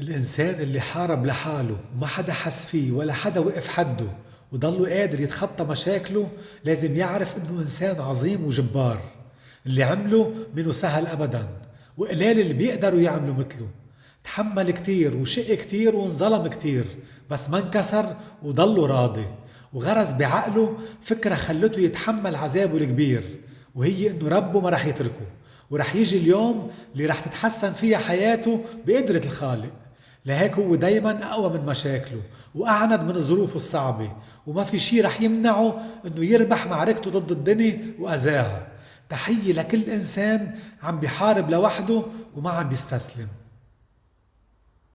الإنسان اللي حارب لحاله وما حدا حس فيه ولا حدا وقف حده وضله قادر يتخطى مشاكله لازم يعرف إنه إنسان عظيم وجبار. اللي عمله منه سهل أبدا وقلال اللي بيقدروا يعملوا مثله. تحمل كتير وشق كتير وانظلم كتير بس ما انكسر وضله راضي. وغرز بعقله فكرة خلته يتحمل عذابه الكبير وهي إنه ربه ما رح يتركه. ورح يجي اليوم اللي رح تتحسن فيها حياته بقدرة الخالق. لهيك هو دايما أقوى من مشاكله وأعند من ظروفه الصعبة وما في شي رح يمنعه إنه يربح معركته ضد الدنيا وأذاها. تحية لكل إنسان عم بيحارب لوحده وما عم بيستسلم.